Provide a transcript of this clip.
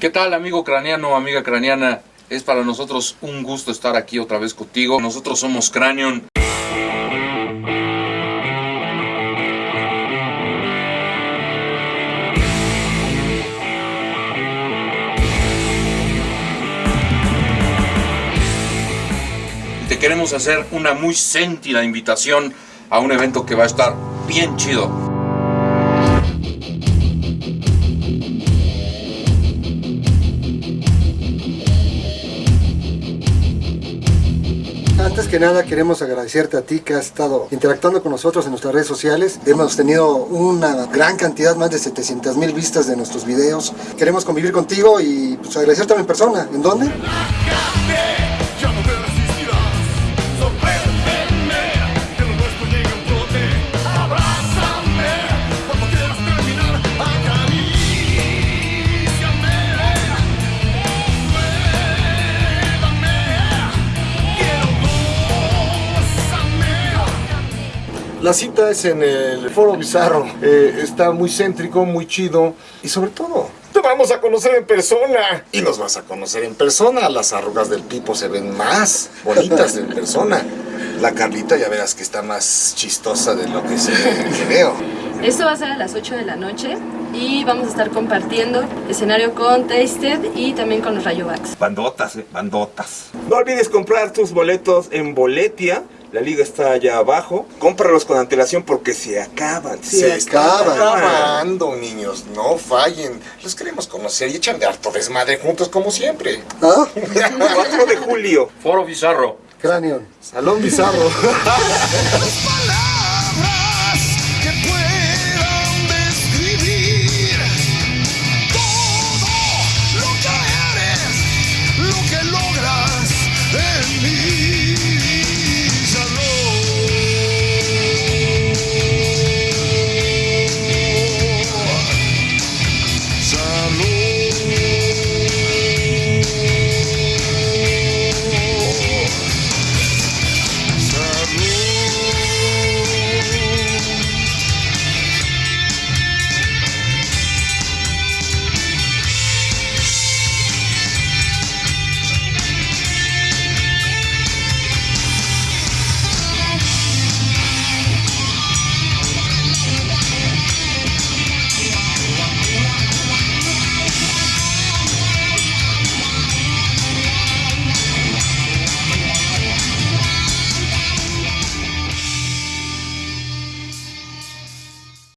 ¿Qué tal amigo craneano, amiga craneana? Es para nosotros un gusto estar aquí otra vez contigo. Nosotros somos Cranion. Te queremos hacer una muy sentida invitación a un evento que va a estar bien chido. Antes que nada queremos agradecerte a ti que has estado interactuando con nosotros en nuestras redes sociales. Hemos tenido una gran cantidad, más de 700 mil vistas de nuestros videos. Queremos convivir contigo y pues, agradecerte en persona. ¿En dónde? La cita es en el Foro Bizarro. Eh, está muy céntrico, muy chido. Y sobre todo, te vamos a conocer en persona. Y nos vas a conocer en persona. Las arrugas del tipo se ven más bonitas en persona. La Carlita ya verás que está más chistosa de lo que se veo. Esto va a ser a las 8 de la noche y vamos a estar compartiendo escenario con Tasted y también con los Rayobacks. Bandotas, eh, bandotas. No olvides comprar tus boletos en Boletia la liga está allá abajo, cómpralos con antelación porque se acaban. Se, se acaban. acabando, niños, no fallen. Los queremos conocer y echan de harto desmadre juntos como siempre. ¿Ah? 4 de julio. Foro Bizarro. Cranion. Salón Bizarro. lo que logras en mí.